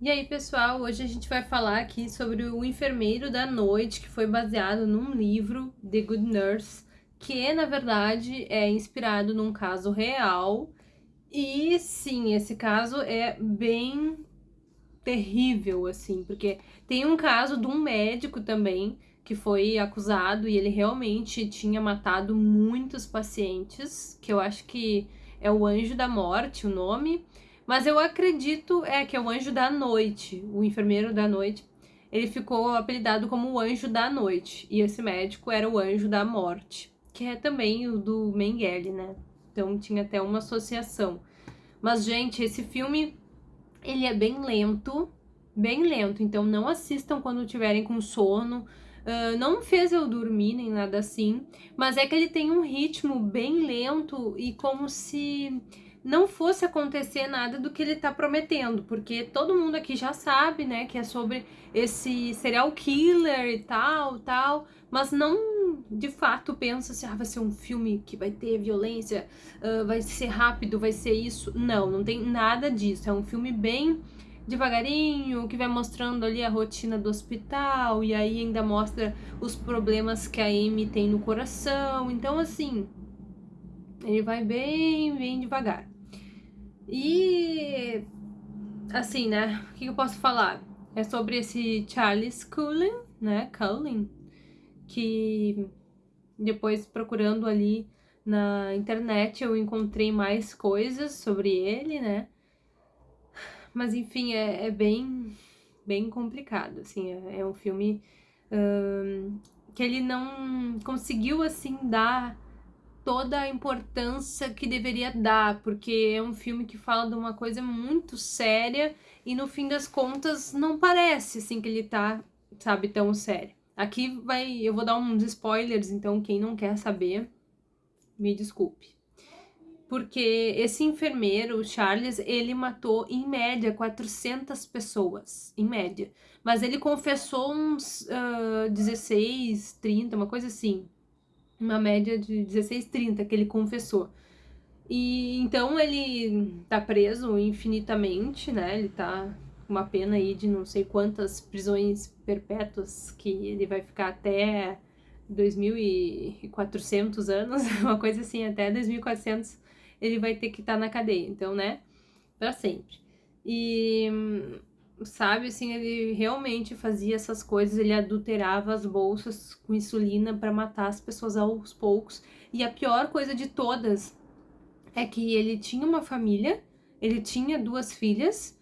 E aí, pessoal, hoje a gente vai falar aqui sobre o Enfermeiro da Noite, que foi baseado num livro, The Good Nurse, que na verdade é inspirado num caso real. E sim, esse caso é bem terrível, assim, porque tem um caso de um médico também que foi acusado e ele realmente tinha matado muitos pacientes, que eu acho que é o Anjo da Morte o nome. Mas eu acredito é que é o anjo da noite, o enfermeiro da noite. Ele ficou apelidado como o anjo da noite. E esse médico era o anjo da morte, que é também o do Mengele, né? Então tinha até uma associação. Mas, gente, esse filme, ele é bem lento, bem lento. Então não assistam quando tiverem com sono. Uh, não fez eu dormir nem nada assim, mas é que ele tem um ritmo bem lento e como se não fosse acontecer nada do que ele tá prometendo, porque todo mundo aqui já sabe, né, que é sobre esse serial killer e tal, tal, mas não de fato pensa assim, ah, vai ser um filme que vai ter violência, uh, vai ser rápido, vai ser isso. Não, não tem nada disso. É um filme bem devagarinho, que vai mostrando ali a rotina do hospital, e aí ainda mostra os problemas que a Amy tem no coração. Então, assim, ele vai bem, bem devagar. E assim, né? O que eu posso falar? É sobre esse Charles Cullen, né? Cullen, que depois procurando ali na internet eu encontrei mais coisas sobre ele, né? Mas enfim, é, é bem, bem complicado, assim, é, é um filme um, que ele não conseguiu, assim, dar toda a importância que deveria dar, porque é um filme que fala de uma coisa muito séria e no fim das contas não parece assim que ele tá, sabe, tão sério. Aqui vai, eu vou dar uns spoilers, então quem não quer saber, me desculpe. Porque esse enfermeiro, o Charles, ele matou em média 400 pessoas, em média. Mas ele confessou uns uh, 16, 30, uma coisa assim uma média de 16, 30 que ele confessou. E então ele tá preso infinitamente, né? Ele tá com uma pena aí de não sei quantas prisões perpétuas que ele vai ficar até 2.400 anos, uma coisa assim, até 2.400 ele vai ter que estar tá na cadeia, então, né? Pra sempre. E sabe, assim, ele realmente fazia essas coisas, ele adulterava as bolsas com insulina para matar as pessoas aos poucos. E a pior coisa de todas é que ele tinha uma família, ele tinha duas filhas,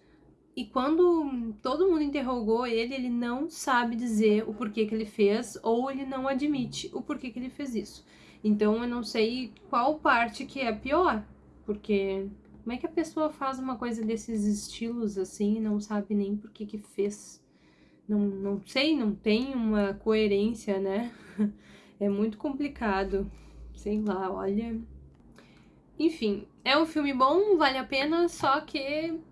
e quando todo mundo interrogou ele, ele não sabe dizer o porquê que ele fez, ou ele não admite o porquê que ele fez isso. Então eu não sei qual parte que é pior, porque como é que a pessoa faz uma coisa desses estilos assim e não sabe nem por que que fez? Não, não sei, não tem uma coerência, né? É muito complicado. Sei lá, olha... Enfim, é um filme bom, vale a pena, só que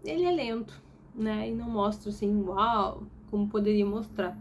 ele é lento, né? E não mostra assim, uau, como poderia mostrar.